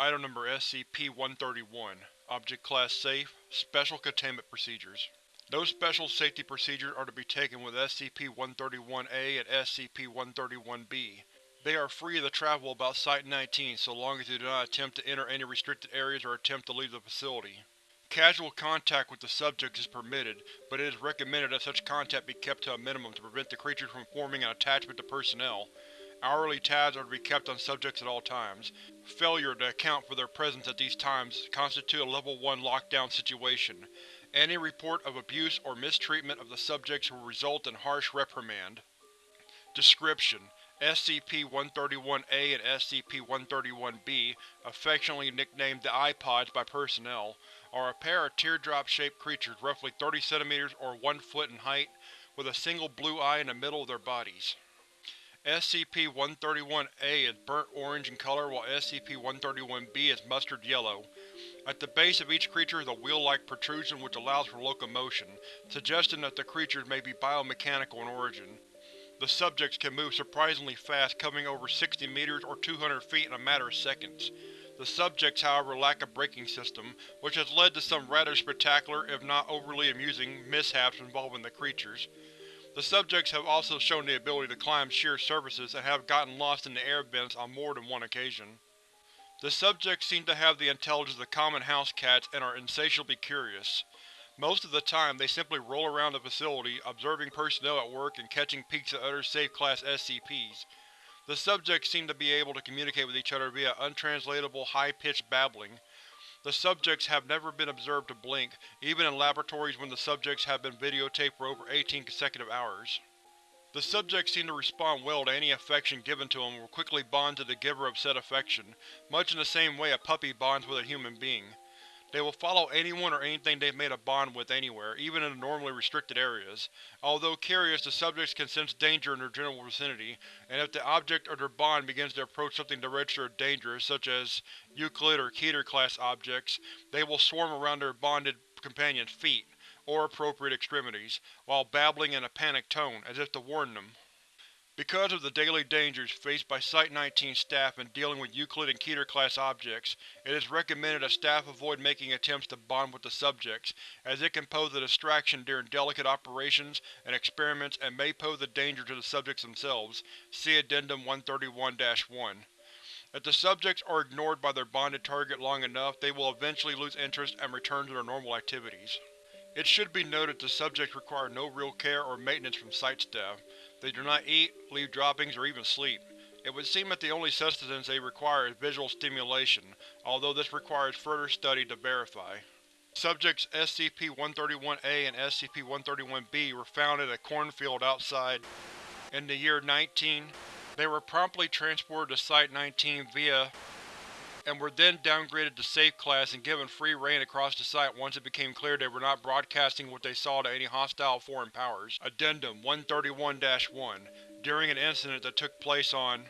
Item Number SCP-131 Object Class Safe Special Containment Procedures No special safety procedures are to be taken with SCP-131-A and SCP-131-B. They are free to travel about Site-19 so long as they do not attempt to enter any restricted areas or attempt to leave the facility. Casual contact with the subjects is permitted, but it is recommended that such contact be kept to a minimum to prevent the creatures from forming an attachment to personnel. Hourly tabs are to be kept on subjects at all times. Failure to account for their presence at these times constitute a Level 1 lockdown situation. Any report of abuse or mistreatment of the subjects will result in harsh reprimand. Description: SCP-131-A and SCP-131-B, affectionately nicknamed the Eye Pods by personnel, are a pair of teardrop-shaped creatures roughly 30 cm or 1 foot in height, with a single blue eye in the middle of their bodies. SCP-131-A is burnt orange in color while SCP-131-B is mustard yellow. At the base of each creature is a wheel-like protrusion which allows for locomotion, suggesting that the creatures may be biomechanical in origin. The subjects can move surprisingly fast, coming over 60 meters or 200 feet in a matter of seconds. The subjects, however, lack a braking system, which has led to some rather spectacular, if not overly amusing, mishaps involving the creatures. The subjects have also shown the ability to climb sheer surfaces and have gotten lost in the air vents on more than one occasion. The subjects seem to have the intelligence of common house cats and are insatiably curious. Most of the time, they simply roll around the facility, observing personnel at work and catching peeks at other safe-class SCPs. The subjects seem to be able to communicate with each other via untranslatable, high-pitched babbling, the subjects have never been observed to blink, even in laboratories when the subjects have been videotaped for over 18 consecutive hours. The subjects seem to respond well to any affection given to them and will quickly bond to the giver of said affection, much in the same way a puppy bonds with a human being. They will follow anyone or anything they've made a bond with anywhere, even in the normally restricted areas. Although curious, the subjects can sense danger in their general vicinity, and if the object or their bond begins to approach something to register as dangerous, such as Euclid or Keter-class objects, they will swarm around their bonded companion's feet, or appropriate extremities, while babbling in a panicked tone, as if to warn them. Because of the daily dangers faced by Site-19 staff in dealing with Euclid and Keter-class objects, it is recommended that staff avoid making attempts to bond with the subjects, as it can pose a distraction during delicate operations and experiments and may pose a danger to the subjects themselves. See Addendum 131-1. If the subjects are ignored by their bonded target long enough, they will eventually lose interest and return to their normal activities. It should be noted the subjects require no real care or maintenance from Site staff. They do not eat, leave droppings, or even sleep. It would seem that the only sustenance they require is visual stimulation, although this requires further study to verify. Subjects SCP-131-A and SCP-131-B were found in a cornfield outside. In the year 19, they were promptly transported to Site-19 via and were then downgraded to Safe Class and given free reign across the site once it became clear they were not broadcasting what they saw to any hostile foreign powers. Addendum 131-1 During an incident that took place on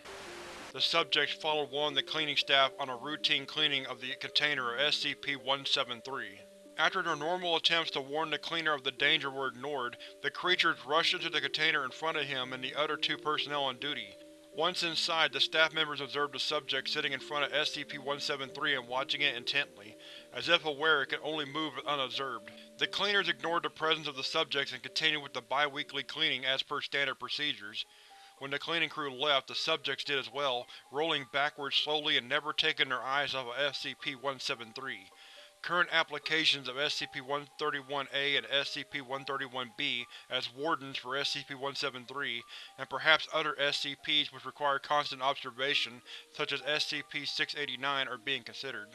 the subjects followed one of the cleaning staff on a routine cleaning of the container of SCP-173. After their normal attempts to warn the cleaner of the danger were ignored, the creatures rushed into the container in front of him and the other two personnel on duty. Once inside, the staff members observed the subject sitting in front of SCP-173 and watching it intently, as if aware it could only move unobserved. The cleaners ignored the presence of the subjects and continued with the bi-weekly cleaning as per standard procedures. When the cleaning crew left, the subjects did as well, rolling backwards slowly and never taking their eyes off of SCP-173. Current applications of SCP-131-A and SCP-131-B as wardens for SCP-173, and perhaps other SCPs which require constant observation, such as SCP-689, are being considered.